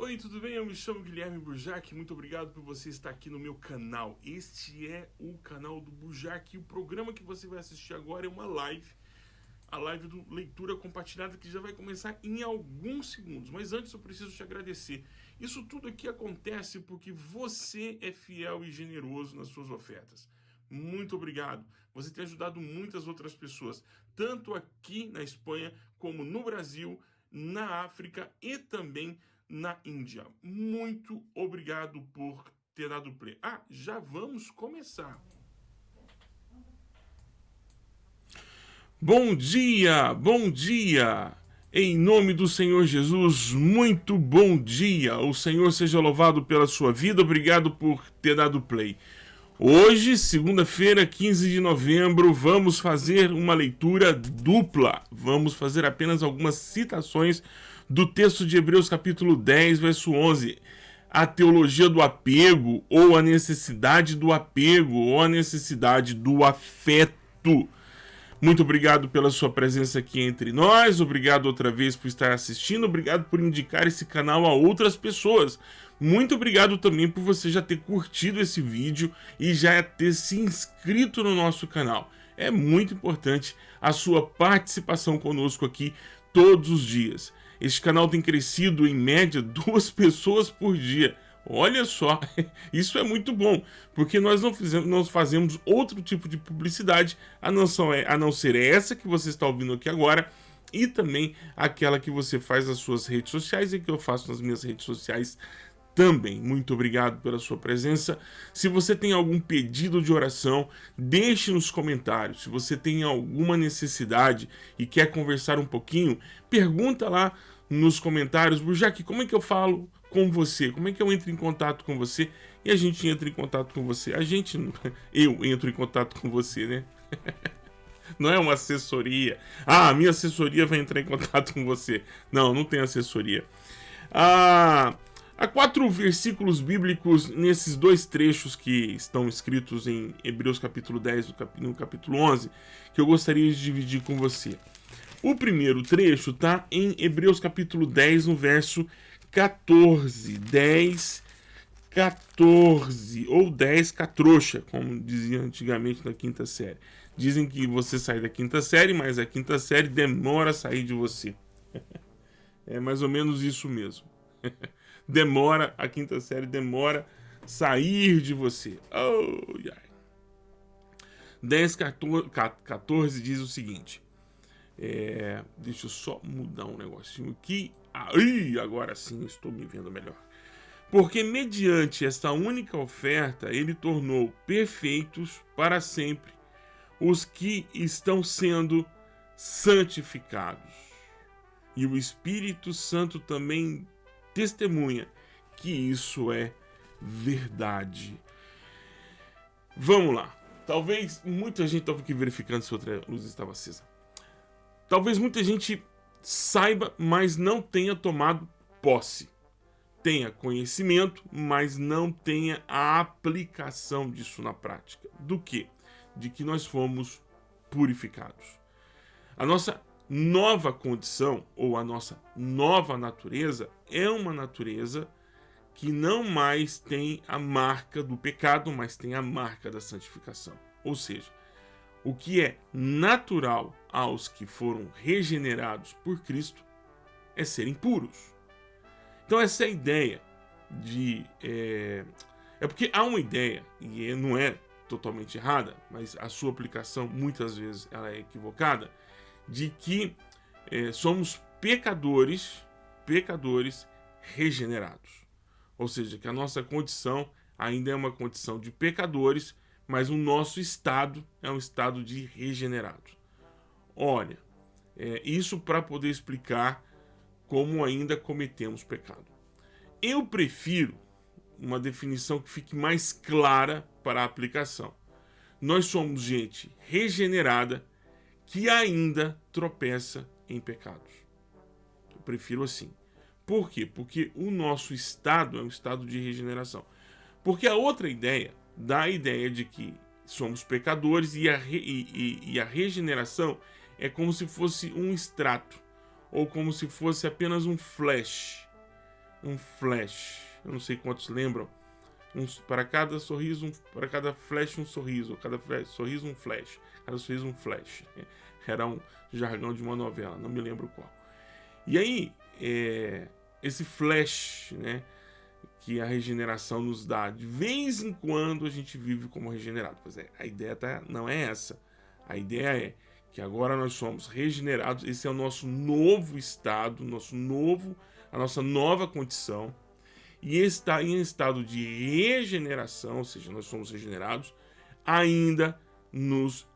Oi, tudo bem? Eu me chamo Guilherme Burjac. Muito obrigado por você estar aqui no meu canal. Este é o canal do Burjac e o programa que você vai assistir agora é uma live. A live do Leitura Compartilhada que já vai começar em alguns segundos. Mas antes eu preciso te agradecer. Isso tudo aqui acontece porque você é fiel e generoso nas suas ofertas. Muito obrigado. Você tem ajudado muitas outras pessoas, tanto aqui na Espanha como no Brasil, na África e também na Índia. Muito obrigado por ter dado play. Ah, já vamos começar. Bom dia, bom dia. Em nome do Senhor Jesus, muito bom dia. O Senhor seja louvado pela sua vida. Obrigado por ter dado play. Hoje, segunda-feira, 15 de novembro, vamos fazer uma leitura dupla. Vamos fazer apenas algumas citações do texto de Hebreus capítulo 10, verso 11. A teologia do apego, ou a necessidade do apego, ou a necessidade do afeto. Muito obrigado pela sua presença aqui entre nós, obrigado outra vez por estar assistindo, obrigado por indicar esse canal a outras pessoas. Muito obrigado também por você já ter curtido esse vídeo e já ter se inscrito no nosso canal. É muito importante a sua participação conosco aqui todos os dias. Este canal tem crescido em média duas pessoas por dia. Olha só, isso é muito bom, porque nós não, fizemos, nós fazemos outro tipo de publicidade, a não, a não ser essa que você está ouvindo aqui agora, e também aquela que você faz nas suas redes sociais e que eu faço nas minhas redes sociais também. Muito obrigado pela sua presença. Se você tem algum pedido de oração, deixe nos comentários. Se você tem alguma necessidade e quer conversar um pouquinho, pergunta lá nos comentários. Burjac, como é que eu falo com você? Como é que eu entro em contato com você? E a gente entra em contato com você. A gente, eu entro em contato com você, né? Não é uma assessoria. Ah, a minha assessoria vai entrar em contato com você. Não, não tem assessoria. Ah, Há quatro versículos bíblicos nesses dois trechos que estão escritos em Hebreus capítulo 10 e no capítulo 11 que eu gostaria de dividir com você. O primeiro trecho está em Hebreus capítulo 10, no verso 14. 10, 14, ou 10 catrouxa, como dizia antigamente na quinta série. Dizem que você sai da quinta série, mas a quinta série demora a sair de você. É mais ou menos isso mesmo. demora, a quinta série demora sair de você. Oh, ai. 10, 14, diz o seguinte. É, deixa eu só mudar um negocinho aqui. Aí, agora sim estou me vendo melhor. Porque mediante esta única oferta, ele tornou perfeitos para sempre os que estão sendo santificados. E o Espírito Santo também testemunha que isso é verdade. Vamos lá. Talvez muita gente estava aqui verificando se outra luz estava acesa. Talvez muita gente saiba, mas não tenha tomado posse. Tenha conhecimento, mas não tenha a aplicação disso na prática. Do que? De que nós fomos purificados. A nossa nova condição ou a nossa nova natureza é uma natureza que não mais tem a marca do pecado, mas tem a marca da santificação. Ou seja, o que é natural aos que foram regenerados por Cristo é serem puros. Então essa é a ideia de... É, é porque há uma ideia, e não é totalmente errada, mas a sua aplicação muitas vezes ela é equivocada, de que é, somos pecadores, pecadores regenerados. Ou seja, que a nossa condição ainda é uma condição de pecadores, mas o nosso estado é um estado de regenerados. Olha, é, isso para poder explicar como ainda cometemos pecado. Eu prefiro uma definição que fique mais clara para a aplicação. Nós somos gente regenerada que ainda tropeça em pecados. Eu prefiro assim. Por quê? Porque o nosso estado é um estado de regeneração. Porque a outra ideia dá a ideia de que somos pecadores e a, re, e, e, e a regeneração é como se fosse um extrato ou como se fosse apenas um flash. um flash. Eu não sei quantos lembram. Um, para cada sorriso, um, para cada flash um sorriso, cada flash, sorriso um flash, cada sorriso um flash. Era um jargão de uma novela, não me lembro qual. E aí, é, esse flash, né, que a regeneração nos dá, de vez em quando a gente vive como regenerado. Pois é, a ideia tá, não é essa. A ideia é que agora nós somos regenerados, esse é o nosso novo estado, nosso novo, a nossa nova condição e está em estado de regeneração, ou seja, nós somos regenerados, ainda nos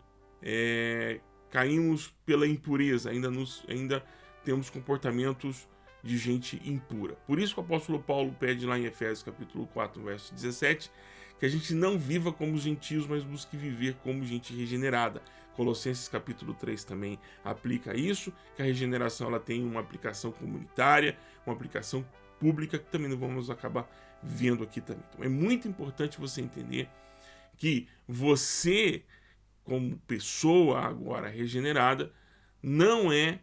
é, caímos pela impureza, ainda, nos, ainda temos comportamentos de gente impura. Por isso que o apóstolo Paulo pede lá em Efésios capítulo 4, verso 17, que a gente não viva como gentios, mas busque viver como gente regenerada. Colossenses capítulo 3 também aplica isso, que a regeneração ela tem uma aplicação comunitária, uma aplicação pública, que também não vamos acabar vendo aqui também. Então é muito importante você entender que você, como pessoa agora regenerada, não é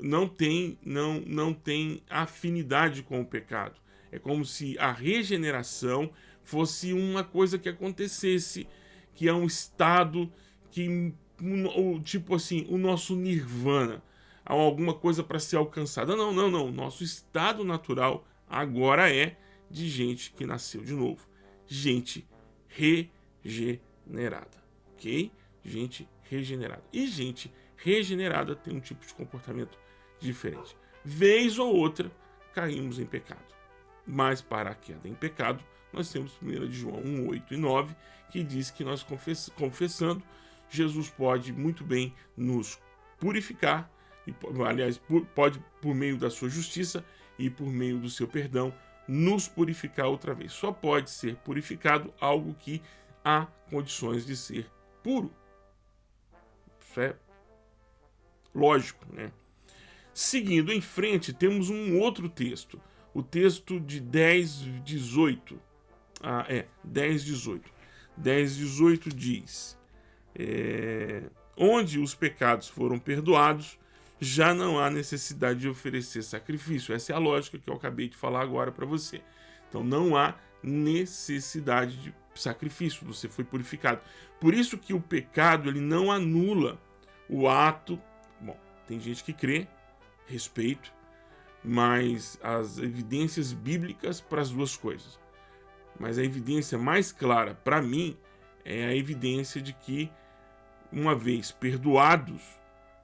não tem não não tem afinidade com o pecado. É como se a regeneração fosse uma coisa que acontecesse, que é um estado que tipo assim, o nosso nirvana há alguma coisa para ser alcançada. Não, não, não. Nosso estado natural agora é de gente que nasceu de novo. Gente regenerada, ok? Gente regenerada. E gente regenerada tem um tipo de comportamento diferente. Vez ou outra, caímos em pecado. Mas para a queda em pecado, nós temos 1 de João 1, 8 e 9, que diz que nós confessando, Jesus pode muito bem nos purificar e, aliás, pode, por meio da sua justiça e por meio do seu perdão, nos purificar outra vez. Só pode ser purificado algo que há condições de ser puro. Isso é lógico, né? Seguindo em frente, temos um outro texto. O texto de 10, 18. Ah, é, 10, 18. 10, 18 diz: é, Onde os pecados foram perdoados, já não há necessidade de oferecer sacrifício. Essa é a lógica que eu acabei de falar agora para você. Então não há necessidade de sacrifício, você foi purificado. Por isso que o pecado ele não anula o ato. Bom, tem gente que crê, respeito, mas as evidências bíblicas para as duas coisas. Mas a evidência mais clara para mim é a evidência de que uma vez perdoados,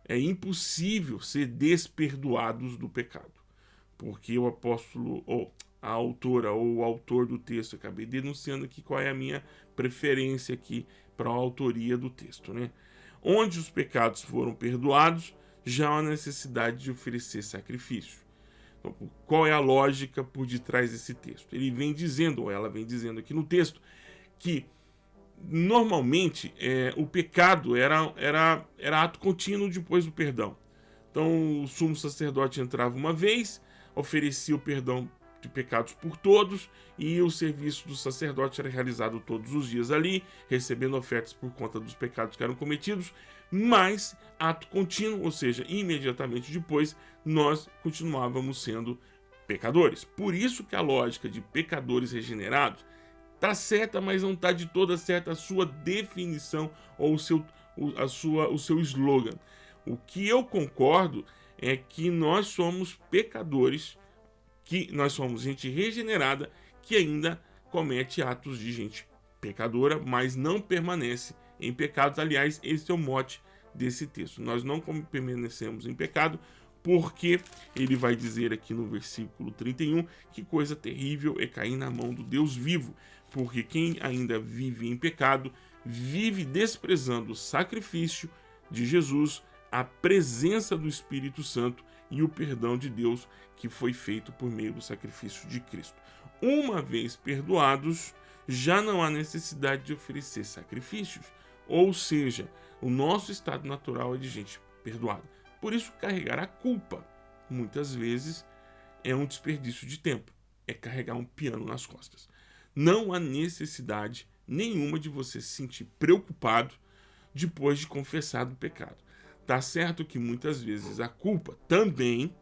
é impossível ser desperdoados do pecado. Porque o apóstolo, ou a autora, ou o autor do texto, acabei denunciando aqui qual é a minha preferência aqui para a autoria do texto, né? Onde os pecados foram perdoados, já há necessidade de oferecer sacrifício. Então, qual é a lógica por detrás desse texto? Ele vem dizendo, ou ela vem dizendo aqui no texto, que normalmente é, o pecado era, era, era ato contínuo depois do perdão. Então o sumo sacerdote entrava uma vez, oferecia o perdão de pecados por todos e o serviço do sacerdote era realizado todos os dias ali, recebendo ofertas por conta dos pecados que eram cometidos, mas ato contínuo, ou seja, imediatamente depois nós continuávamos sendo pecadores. Por isso que a lógica de pecadores regenerados Tá certa, mas não tá de toda certa a sua definição ou o seu, a sua, o seu slogan. O que eu concordo é que nós somos pecadores, que nós somos gente regenerada que ainda comete atos de gente pecadora, mas não permanece em pecados. Aliás, esse é o mote desse texto. Nós não permanecemos em pecado, porque ele vai dizer aqui no versículo 31 que coisa terrível é cair na mão do Deus vivo, porque quem ainda vive em pecado vive desprezando o sacrifício de Jesus, a presença do Espírito Santo e o perdão de Deus que foi feito por meio do sacrifício de Cristo. Uma vez perdoados, já não há necessidade de oferecer sacrifícios, ou seja, o nosso estado natural é de gente perdoada. Por isso, carregar a culpa, muitas vezes, é um desperdício de tempo. É carregar um piano nas costas. Não há necessidade nenhuma de você se sentir preocupado depois de confessar o pecado. Tá certo que muitas vezes a culpa também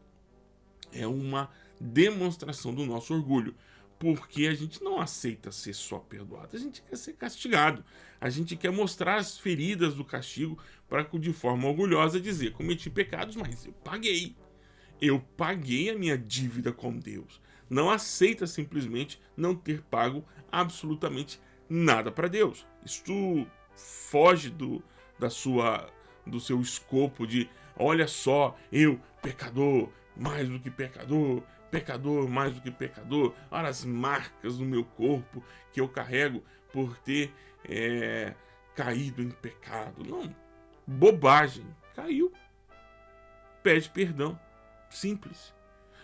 É uma demonstração do nosso orgulho porque a gente não aceita ser só perdoado, a gente quer ser castigado. A gente quer mostrar as feridas do castigo para de forma orgulhosa dizer: cometi pecados, mas eu paguei. Eu paguei a minha dívida com Deus. Não aceita simplesmente não ter pago absolutamente nada para Deus. Isto foge do, da sua, do seu escopo de olha só, eu, pecador, mais do que pecador, pecador mais do que pecador, olha as marcas no meu corpo que eu carrego por ter é, caído em pecado. Não, bobagem. Caiu. Pede perdão. Simples.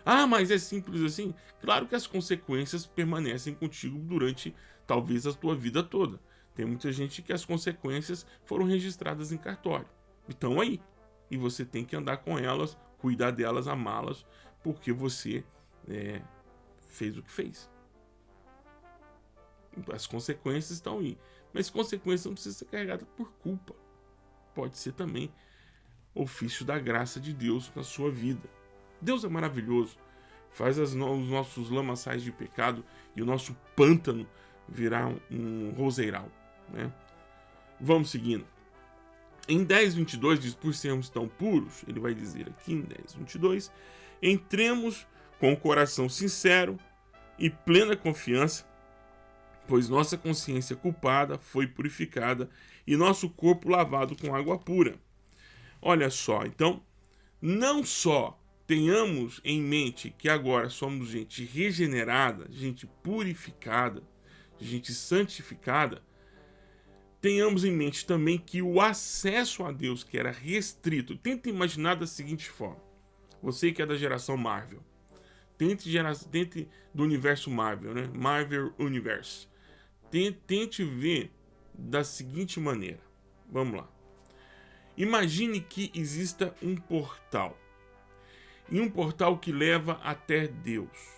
Ah, mas é simples assim? Claro que as consequências permanecem contigo durante talvez a tua vida toda. Tem muita gente que as consequências foram registradas em cartório. Então aí. E você tem que andar com elas, cuidar delas, amá-las, porque você é, fez o que fez. As consequências estão aí. Mas consequência não precisa ser carregada por culpa. Pode ser também ofício da graça de Deus na sua vida. Deus é maravilhoso. Faz as, os nossos lamaçais de pecado e o nosso pântano virar um, um roseiral. Né? Vamos seguindo. Em 10, 22 diz, por sermos tão puros, ele vai dizer aqui em 10, 22, entremos com o coração sincero e plena confiança, pois nossa consciência culpada foi purificada e nosso corpo lavado com água pura. Olha só, então, não só tenhamos em mente que agora somos gente regenerada, gente purificada, gente santificada, tenhamos em mente também que o acesso a Deus que era restrito, tenta imaginar da seguinte forma, você que é da geração Marvel, Tente, gerar, tente do universo Marvel, né? Marvel Universe. Tente, tente ver da seguinte maneira. Vamos lá. Imagine que exista um portal. E um portal que leva até Deus.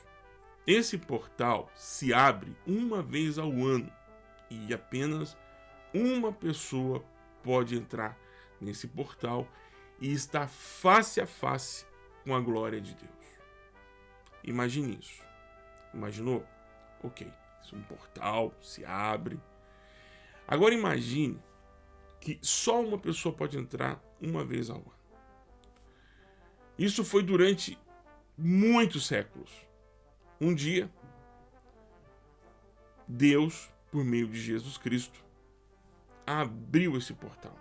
Esse portal se abre uma vez ao ano. E apenas uma pessoa pode entrar nesse portal e estar face a face com a glória de Deus. Imagine isso. Imaginou? Ok. Isso é um portal, se abre. Agora imagine que só uma pessoa pode entrar uma vez ao ano. Isso foi durante muitos séculos. Um dia, Deus, por meio de Jesus Cristo, abriu esse portal.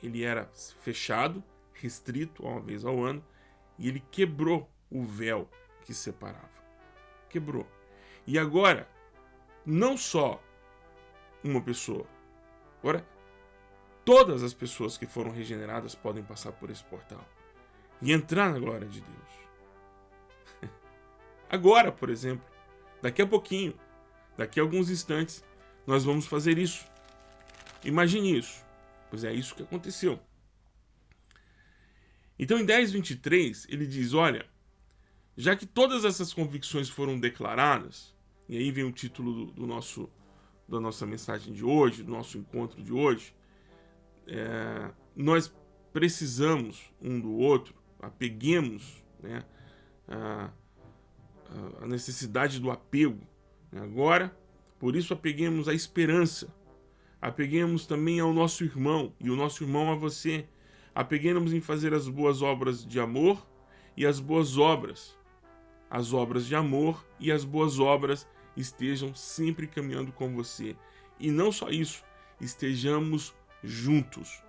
Ele era fechado, restrito uma vez ao ano, e ele quebrou o véu que separava. Quebrou. E agora, não só uma pessoa, agora todas as pessoas que foram regeneradas podem passar por esse portal e entrar na glória de Deus. Agora, por exemplo, daqui a pouquinho, daqui a alguns instantes, nós vamos fazer isso. Imagine isso, pois é isso que aconteceu. Então, em 10:23 ele diz: Olha, já que todas essas convicções foram declaradas, e aí vem o título do, do nosso, da nossa mensagem de hoje, do nosso encontro de hoje, é, nós precisamos um do outro, apeguemos né, a, a necessidade do apego. Né? Agora, por isso apeguemos a esperança, apeguemos também ao nosso irmão e o nosso irmão a você, apeguemos em fazer as boas obras de amor e as boas obras as obras de amor e as boas obras estejam sempre caminhando com você. E não só isso, estejamos juntos,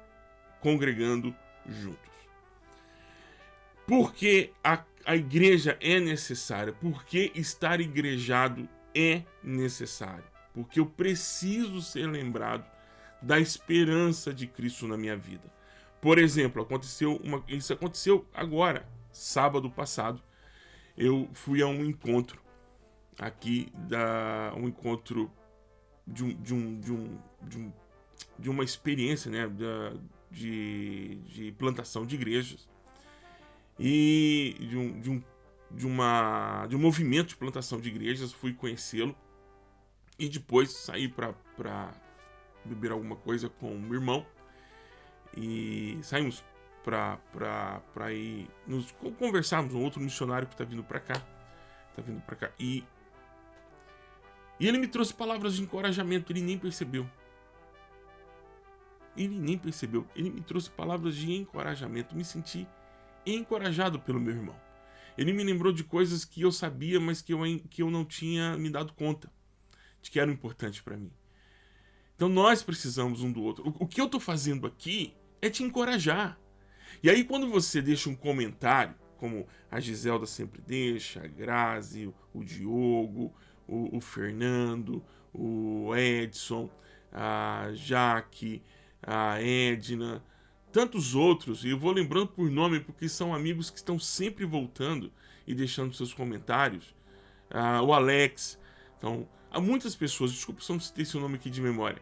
congregando juntos. Porque a, a igreja é necessária, porque estar igrejado é necessário, porque eu preciso ser lembrado da esperança de Cristo na minha vida. Por exemplo, aconteceu uma, isso aconteceu agora, sábado passado, eu fui a um encontro aqui da um encontro de um de um de, um, de, um, de uma experiência né de, de plantação de igrejas e de um, de um de uma de um movimento de plantação de igrejas fui conhecê-lo e depois saí para beber alguma coisa com o meu irmão e saímos para ir nos conversarmos, um outro missionário que está vindo para cá, tá vindo para cá e e ele me trouxe palavras de encorajamento, ele nem percebeu. Ele nem percebeu. Ele me trouxe palavras de encorajamento. Me senti encorajado pelo meu irmão. Ele me lembrou de coisas que eu sabia, mas que eu, que eu não tinha me dado conta de que eram importantes para mim. Então nós precisamos um do outro. O, o que eu estou fazendo aqui é te encorajar. E aí quando você deixa um comentário, como a Giselda sempre deixa, a Grazi, o Diogo, o, o Fernando, o Edson, a Jaque, a Edna, tantos outros, e eu vou lembrando por nome porque são amigos que estão sempre voltando e deixando seus comentários. Ah, o Alex, então, há muitas pessoas, desculpa se eu não citei seu nome aqui de memória,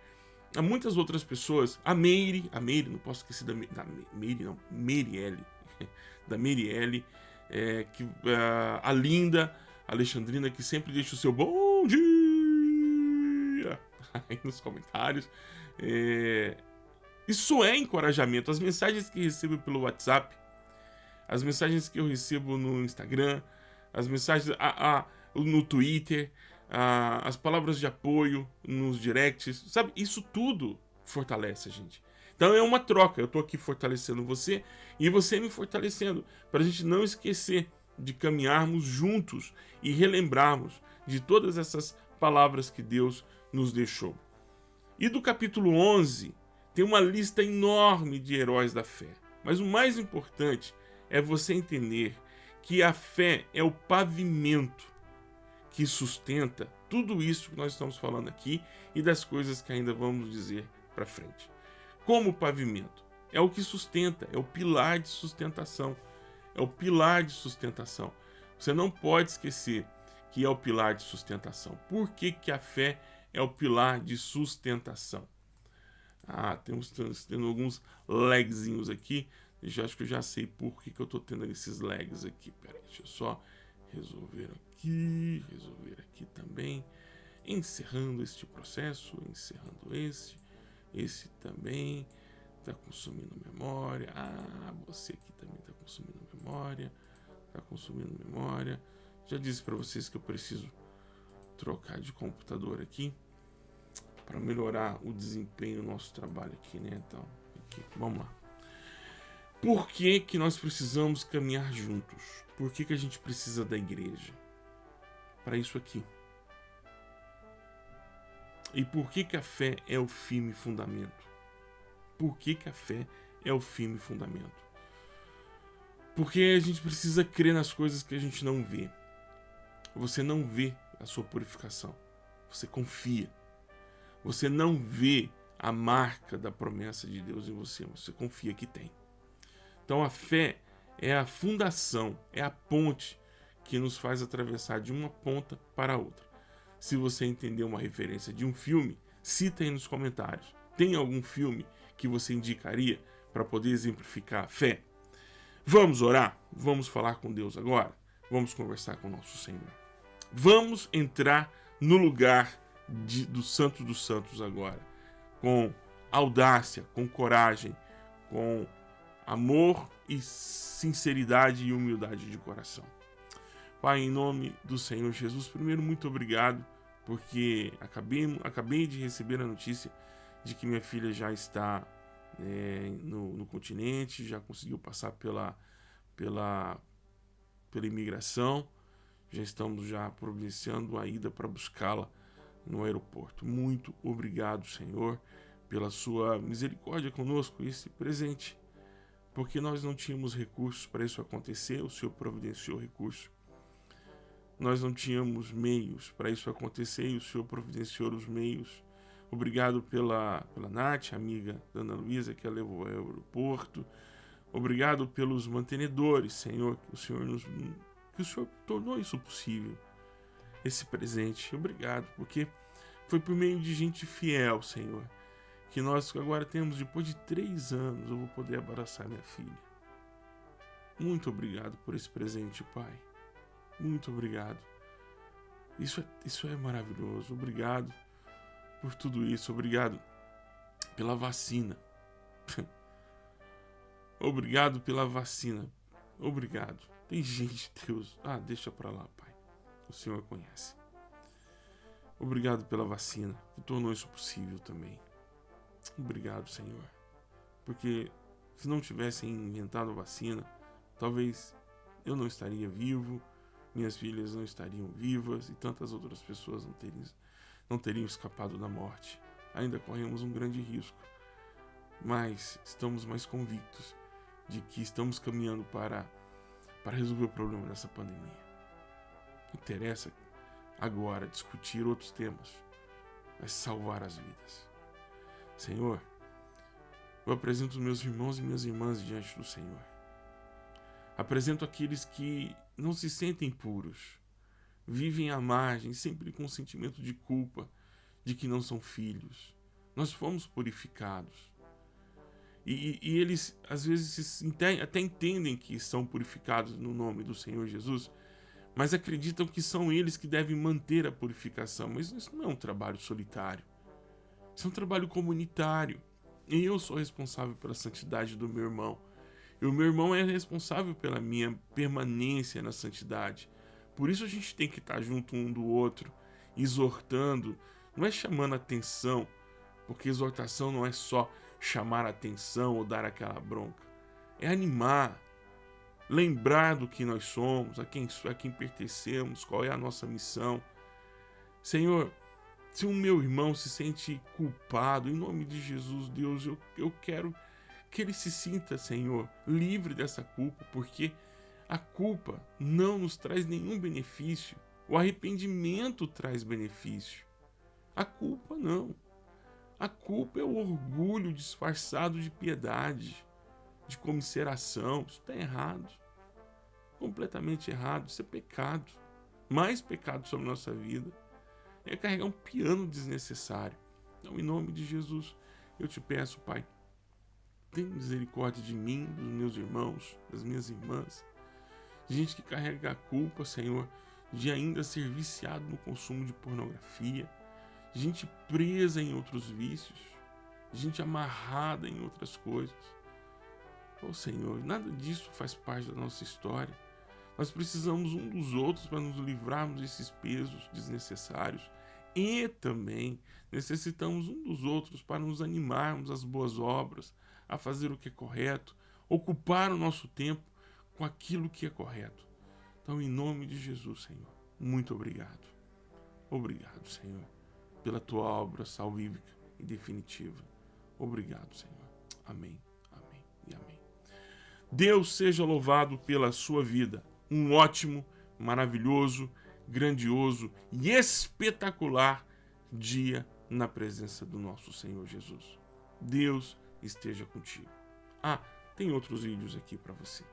há muitas outras pessoas, a Meire, a Meire, não posso esquecer da, da Meire, não, Meirielle, da Meirielle, é, que, uh, a Linda, a Alexandrina, que sempre deixa o seu bom dia aí nos comentários. É, isso é encorajamento. As mensagens que recebo pelo WhatsApp, as mensagens que eu recebo no Instagram, as mensagens a, a, no Twitter, a, as palavras de apoio nos directs, sabe? Isso tudo fortalece a gente. Então é uma troca. Eu estou aqui fortalecendo você e você me fortalecendo para a gente não esquecer de caminharmos juntos e relembrarmos de todas essas palavras que Deus nos deixou. E do capítulo 11 tem uma lista enorme de heróis da fé. Mas o mais importante é você entender que a fé é o pavimento que sustenta tudo isso que nós estamos falando aqui e das coisas que ainda vamos dizer para frente. Como pavimento? É o que sustenta, é o pilar de sustentação é o pilar de sustentação. Você não pode esquecer que é o pilar de sustentação. Por que, que a fé é o pilar de sustentação? Ah, temos tendo alguns lagzinhos aqui. Eu acho que eu já sei por que, que eu estou tendo esses lags aqui. Pera aí, deixa eu só resolver aqui, resolver aqui também. Encerrando este processo, encerrando este, esse também está consumindo memória. Ah, você aqui também está consumindo memória. Está consumindo memória. Já disse para vocês que eu preciso trocar de computador aqui para melhorar o desempenho do nosso trabalho aqui, né? Então, aqui, vamos lá. Por que, que nós precisamos caminhar juntos? Por que, que a gente precisa da igreja? Para isso aqui. E por que, que a fé é o firme fundamento? por que, que a fé é o firme fundamento. Porque a gente precisa crer nas coisas que a gente não vê. Você não vê a sua purificação. Você confia. Você não vê a marca da promessa de Deus em você, você confia que tem. Então a fé é a fundação, é a ponte que nos faz atravessar de uma ponta para a outra. Se você entender uma referência de um filme, cita aí nos comentários. Tem algum filme que você indicaria para poder exemplificar a fé? Vamos orar? Vamos falar com Deus agora? Vamos conversar com o nosso Senhor. Vamos entrar no lugar de, do Santo dos Santos agora, com audácia, com coragem, com amor e sinceridade e humildade de coração. Pai, em nome do Senhor Jesus, primeiro, muito obrigado, porque acabei, acabei de receber a notícia de que minha filha já está é, no, no, continente, já conseguiu passar pela, pela, pela imigração, já estamos já providenciando a ida para buscá-la no aeroporto. Muito obrigado, Senhor, pela sua misericórdia conosco, esse presente, porque nós não tínhamos recursos para isso acontecer, o Senhor providenciou recursos. Nós não tínhamos meios para isso acontecer e o Senhor providenciou os meios Obrigado pela, pela Nath, amiga da Ana Luísa, que a levou ao aeroporto. Obrigado pelos mantenedores, Senhor, que o Senhor nos que o Senhor tornou isso possível. Esse presente. Obrigado, porque foi por meio de gente fiel, Senhor, que nós agora temos, depois de três anos, eu vou poder abraçar minha filha. Muito obrigado por esse presente, Pai. Muito obrigado. Isso é, isso é maravilhoso. Obrigado por tudo isso. Obrigado pela vacina. Obrigado pela vacina. Obrigado. Tem gente, Deus. Ah, deixa pra lá, Pai. O Senhor conhece. Obrigado pela vacina, que tornou isso possível também. Obrigado, Senhor. Porque se não tivessem inventado a vacina, talvez eu não estaria vivo, minhas filhas não estariam vivas e tantas outras pessoas não teriam, não teriam escapado da morte. Ainda corremos um grande risco, mas estamos mais convictos de que estamos caminhando para, para resolver o problema dessa pandemia. Interessa agora discutir outros temas, mas salvar as vidas. Senhor, eu apresento os meus irmãos e minhas irmãs diante do Senhor. Apresento aqueles que não se sentem puros, vivem à margem, sempre com sentimento de culpa, de que não são filhos. Nós fomos purificados. E, e, eles às vezes até entendem que são purificados no nome do Senhor Jesus, mas acreditam que são eles que devem manter a purificação. Mas isso não é um trabalho solitário. Isso é um trabalho comunitário. E eu sou responsável pela santidade do meu irmão. E o meu irmão é responsável pela minha permanência na santidade. Por isso a gente tem que estar junto um do outro, exortando, não é chamando atenção, porque exortação não é só chamar atenção ou dar aquela bronca. É animar, lembrar do que nós somos, a quem, a quem pertencemos, qual é a nossa missão. Senhor, se o meu irmão se sente culpado, em nome de Jesus, Deus, eu, eu quero que ele se sinta, Senhor, livre dessa culpa, porque a culpa não nos traz nenhum benefício. O arrependimento traz benefício. A culpa não. A culpa é o orgulho disfarçado de piedade, de comiseração. Isso está errado completamente errado, isso é pecado. Mais pecado sobre nossa vida é carregar um piano desnecessário. Então, em nome de Jesus, eu te peço, Pai, tem misericórdia de mim, dos meus irmãos, das minhas irmãs. Gente que carrega a culpa, Senhor, de ainda ser viciado no consumo de pornografia. Gente presa em outros vícios. Gente amarrada em outras coisas. Oh Senhor, nada disso faz parte da nossa história. Nós precisamos um dos outros para nos livrarmos desses pesos desnecessários. E também necessitamos um dos outros para nos animarmos às boas obras, a fazer o que é correto, ocupar o nosso tempo com aquilo que é correto. Então, em nome de Jesus, Senhor, muito obrigado. Obrigado, Senhor, pela tua obra salvífica e definitiva. Obrigado, Senhor. Amém, amém e amém. Deus seja louvado pela sua vida um ótimo, maravilhoso, grandioso e espetacular dia na presença do nosso Senhor Jesus. Deus esteja contigo. Ah, tem outros vídeos aqui para você.